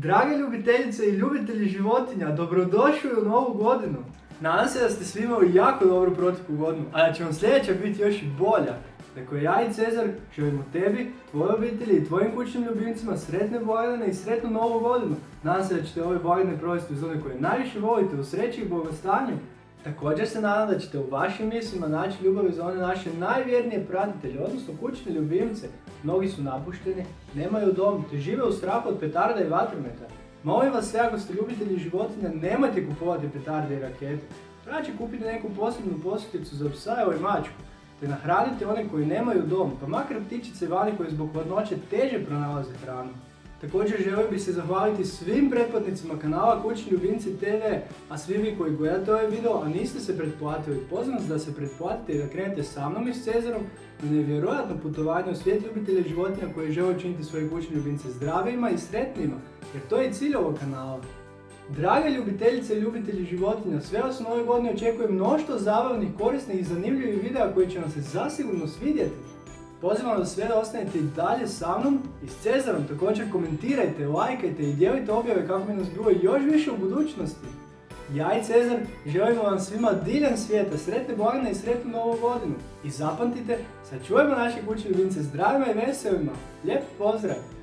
Drage ljubiteljice i ljubitelji životinja, dobrodošli u novu godinu. Nadam se da ste svi imali jako dobru proteklu godinu, a da će vam sljedeća biti još i bolja. Dakle, ja i Cezar želimo tebi, tvojoj obitelji i tvojim kućnim ljubimcima sretne blagdane i sretnu novu godinu. Nadam se da ćete ove blagdane provesti uz one koje najviše volite, u sreći i blagostanju. Također se nadam da ćete u vašim mislima naći ljubav za one naše najvjernije pratitelje, odnosno kućne ljubimce. Mnogi su napušteni, nemaju dom, te žive u strahu od petarda i vatrometa. Molim vas sve ako ste ljubitelji životinja, nemojte kupovati petarde i rakete. Znači kupite neku posebnu posjeticu za psa ili mačku, te nahranite one koji nemaju dom, pa makar ptičice vani koji zbog hladnoće teže pronalaze hranu. Također želio bih se zahvaliti svim pretplatnicima kanala Kućni ljubimci TV, a svi vi koji gledate ovaj video, a niste se pretplatili, pozivam da se pretplatite i da krenete sa mnom i s Cezarom na nevjerojatno putovanje u svijet ljubitelja životinja koji žele učiniti svoje kućne ljubimce zdravijima i sretnijima, jer to je i cilj ovog kanala. Drage ljubiteljice i ljubitelji životinja, sve vas u novoj godini očekujem mnoštvo zabavnih, korisnih i zanimljivih videa koji će vam se zasigurno svidjeti. Pozivam vas sve da ostanete i dalje sa mnom i s Cezarom. Također komentirajte, lajkajte i dijelite objave kako bi nas bilo još više u budućnosti. Ja i Cezar želimo vam svima diljem svijeta, sretne blagdane i sretnu novu godinu. I zapamtite, sačuvajmo naše kuće ljubimce zdravima i veselima. Lijep pozdrav!